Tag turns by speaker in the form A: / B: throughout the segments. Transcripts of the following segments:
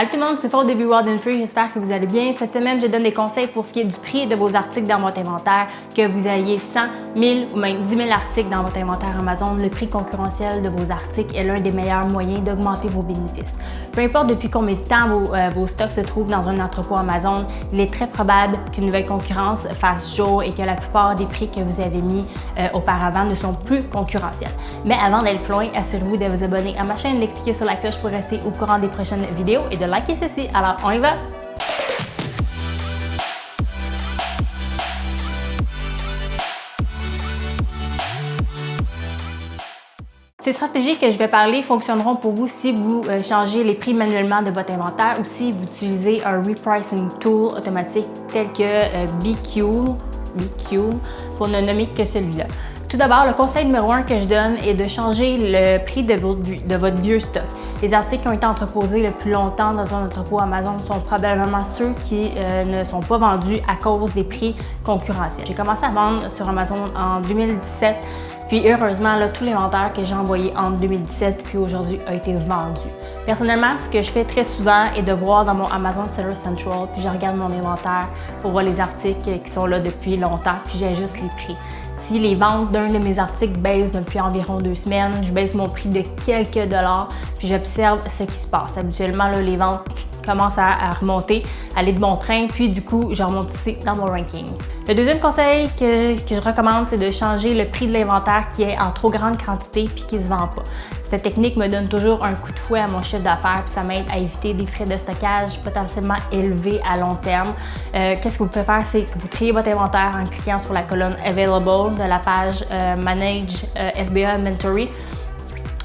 A: Allô tout le monde, c'est Fort Début Wild and Free, j'espère que vous allez bien. Cette semaine, je donne des conseils pour ce qui est du prix de vos articles dans votre inventaire, que vous ayez 100, 1000 ou même 10 000 articles dans votre inventaire Amazon. Le prix concurrentiel de vos articles est l'un des meilleurs moyens d'augmenter vos bénéfices. Peu importe depuis combien de temps vos, euh, vos, stocks se trouvent dans un entrepôt Amazon, il est très probable qu'une nouvelle concurrence fasse jour et que la plupart des prix que vous avez mis euh, auparavant ne sont plus concurrentiels. Mais avant d'aller loin, assurez-vous de vous abonner à ma chaîne, de cliquer sur la cloche pour rester au courant des prochaines vidéos et de liker ceci. Alors, on y va! Ces stratégies que je vais parler fonctionneront pour vous si vous euh, changez les prix manuellement de votre inventaire ou si vous utilisez un repricing tool automatique tel que euh, BQ, BQ pour ne nommer que celui-là. Tout d'abord, le conseil numéro un que je donne est de changer le prix de votre, vieux stock. Les articles qui ont été entreposés le plus longtemps dans un entrepôt Amazon sont probablement ceux qui euh, ne sont pas vendus à cause des prix concurrentiels. J'ai commencé à vendre sur Amazon en 2017, puis heureusement, là, tout l'inventaire que j'ai envoyé en 2017 puis aujourd'hui a été vendu. Personnellement, ce que je fais très souvent est de voir dans mon Amazon Seller Central, puis je regarde mon inventaire pour voir les articles qui sont là depuis longtemps, puis j'ajuste les prix si les ventes d'un de mes articles baissent depuis environ deux semaines, je baisse mon prix de quelques dollars, puis j'observe ce qui se passe. Habituellement, les ventes commencent à, remonter, aller de bon train, puis du coup, je remonte ici dans mon ranking. Le deuxième conseil que, que je recommande, c'est de changer le prix de l'inventaire qui est en trop grande quantité puis qui ne se vend pas. Cette technique me donne toujours un coup de fouet à mon chiffre d'affaires puis ça m'aide à éviter des frais de stockage potentiellement élevés à long terme. Euh, qu'est-ce que vous pouvez faire? C'est que vous créez votre inventaire en cliquant sur la colonne Available de la page euh, Manage euh, FBA Inventory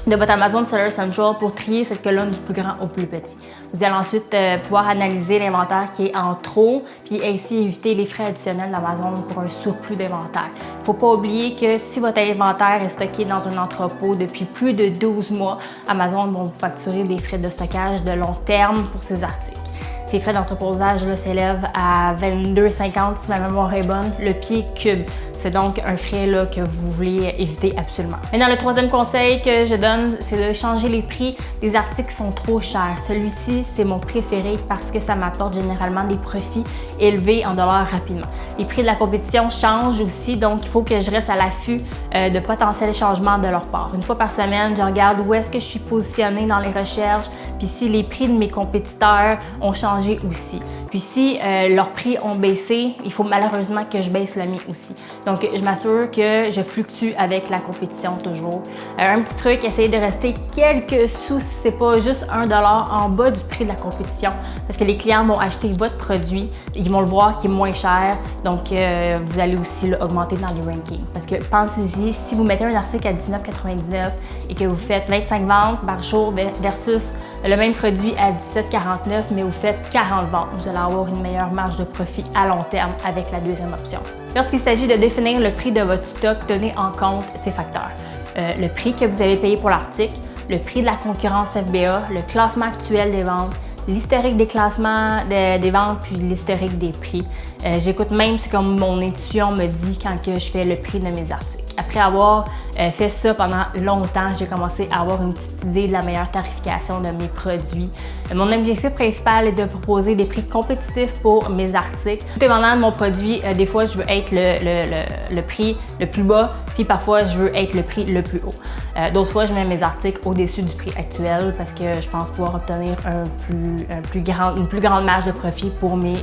A: de votre Amazon Seller Central pour trier cette colonne du plus grand au plus petit. Vous allez ensuite euh, pouvoir analyser l'inventaire qui est en trop, puis ainsi éviter les frais additionnels d'Amazon pour un surplus d'inventaire. Il ne faut pas oublier que si votre inventaire est stocké dans un entrepôt depuis plus de 12 mois, Amazon va vous facturer des frais de stockage de long terme pour ces articles. Ces frais d'entreposage s'élèvent à 22,50 si ma mémoire est bonne, le pied cube. C'est donc un frais que vous voulez éviter absolument. Maintenant, le troisième conseil que je donne, c'est de changer les prix des articles qui sont trop chers. Celui-ci, c'est mon préféré parce que ça m'apporte généralement des profits élevés en dollars rapidement. Les prix de la compétition changent aussi, donc il faut que je reste à l'affût euh, de potentiels changements de leur part. Une fois par semaine, je regarde où est-ce que je suis positionnée dans les recherches, puis si les prix de mes compétiteurs ont changé aussi. Puis si euh, leurs prix ont baissé, il faut malheureusement que je baisse le mien aussi. Donc, je m'assure que je fluctue avec la compétition toujours. Euh, un petit truc, essayez de rester quelques sous si c'est pas juste un dollar en bas du prix de la compétition parce que les clients vont acheter votre produit, ils vont le voir qui est moins cher, donc euh, vous allez aussi l'augmenter dans les rankings. Parce que pensez-y, si vous mettez un article à 19,99 et que vous faites 25 ventes par jour versus le même produit à 17,49 mais vous faites 40 ventes, vous allez avoir une meilleure marge de profit à long terme avec la deuxième option. Lorsqu'il s'agit de définir le prix de votre stock, tenez en compte ces facteurs. Euh, le prix que vous avez payé pour l'article, le prix de la concurrence FBA, le classement actuel des ventes, l'historique des classements des ventes puis l'historique des prix. Euh, j'écoute même ce que mon intuition me dit quand que je fais le prix de mes articles. Après avoir euh, fait ça pendant longtemps, j'ai commencé à avoir une petite idée de la meilleure tarification de mes produits. Euh, mon objectif principal est de proposer des prix compétitifs pour mes articles. Tout dépendant de mon produit, euh, des fois je veux être le, prix le plus bas, puis parfois je veux être le prix le plus haut. D'autres fois, je mets mes articles au-dessus du prix actuel parce que je pense pouvoir obtenir un plus, plus grand, une plus grande marge de profit pour mes,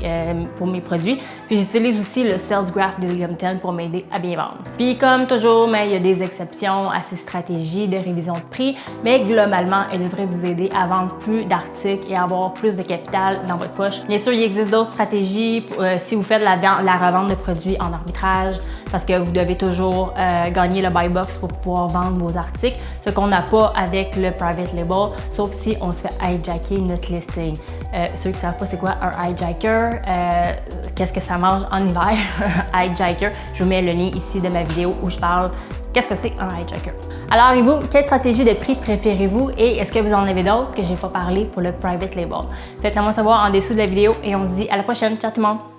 A: pour mes produits. Puis j'utilise aussi le Sales Graph de William 10 pour m'aider à bien vendre. Puis comme toujours, mais il y a des exceptions à ces stratégies de révision de prix, mais globalement, elles devraient vous aider à vendre plus d'articles et avoir plus de capital dans votre poche. Bien sûr, il existe d'autres stratégies euh, si vous faites la, revente de produits en arbitrage, parce que vous devez toujours euh, gagner le buy box pour pouvoir vendre vos articles, ce qu'on n'a pas avec le private label, sauf si on se fait hijacker notre listing. Euh, ceux qui ne savent pas c'est quoi un hijacker, qu'est-ce que ça mange en hiver, un hijacker, je vous mets le lien ici de ma vidéo où je parle qu'est-ce que c'est un hijacker? Alors, et vous, quelle stratégie de prix préférez-vous et est-ce que vous en avez d'autres que je n'ai pas parlé pour le private label? Faites-le moi savoir en dessous de la vidéo et on se dit à la prochaine. Ciao tout le monde!